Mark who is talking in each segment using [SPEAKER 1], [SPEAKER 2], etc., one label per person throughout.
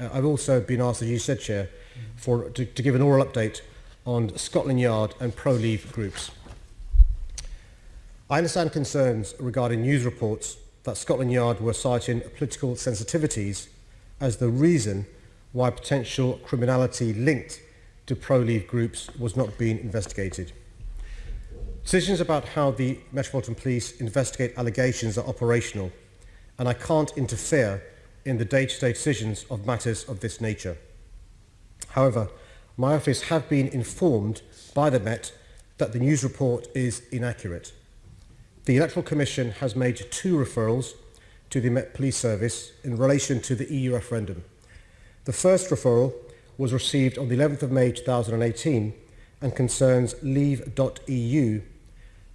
[SPEAKER 1] uh, I've also been asked, as you said, Chair, for, to, to give an oral update on Scotland Yard and pro-leave groups. I understand concerns regarding news reports that Scotland Yard were citing political sensitivities as the reason why potential criminality linked to pro-leave groups was not being investigated. Decisions about how the Metropolitan Police investigate allegations are operational and I can't interfere in the day-to-day decisions of matters of this nature. However, my office have been informed by the Met that the news report is inaccurate. The Electoral Commission has made two referrals to the Met Police Service in relation to the EU referendum. The first referral was received on the 11th of May 2018 and concerns leave.eu.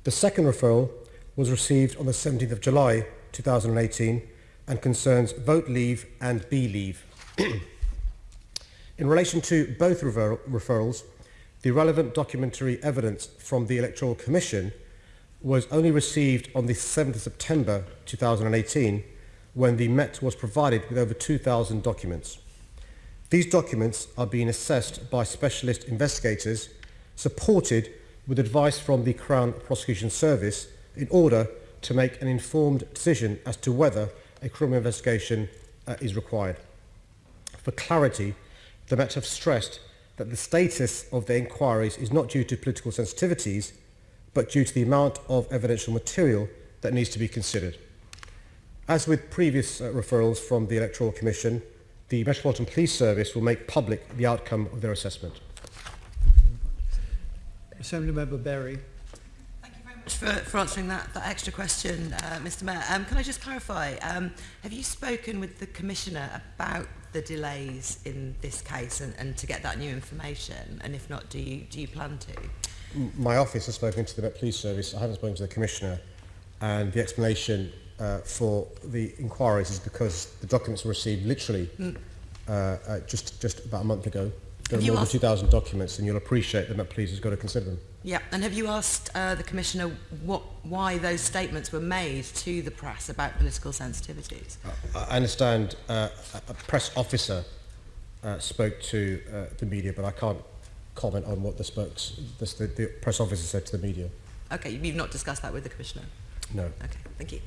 [SPEAKER 1] The second referral was received on the 17th of July 2018 and concerns vote leave and BeLeave. In relation to both refer referrals, the relevant documentary evidence from the Electoral Commission was only received on the 7th of September 2018 when the Met was provided with over 2,000 documents. These documents are being assessed by specialist investigators supported with advice from the Crown Prosecution Service in order to make an informed decision as to whether a criminal investigation uh, is required. For clarity, the Met have stressed that the status of the inquiries is not due to political sensitivities, but due to the amount of evidential material that needs to be considered. As with previous uh, referrals from the Electoral Commission, the Metropolitan Police Service will make public the outcome of their assessment.
[SPEAKER 2] Assembly Member Berry.
[SPEAKER 3] for, for answering that, that extra question, uh, Mr Mayor. Um, can I just clarify, um, have you spoken with the Commissioner about the delays in this case and, and to get that new information? And if not, do you, do you plan to?
[SPEAKER 1] My office has spoken to the Met Police Service. I haven't spoken to the Commissioner. And the explanation uh, for the inquiries is because the documents were received literally mm. uh, uh, just, just about a month ago. There are more than 2,000 documents, and you'll appreciate that that police has got to consider them.
[SPEAKER 3] Yeah, and have you asked uh, the Commissioner what, why those statements were made to the press about political sensitivities?
[SPEAKER 1] Uh, I understand uh, a press officer uh, spoke to uh, the media, but I can't comment on what the, spokes, the, the, the press officer said to the media.
[SPEAKER 3] Okay, you've not discussed that with the Commissioner?
[SPEAKER 1] No.
[SPEAKER 3] Okay, thank you.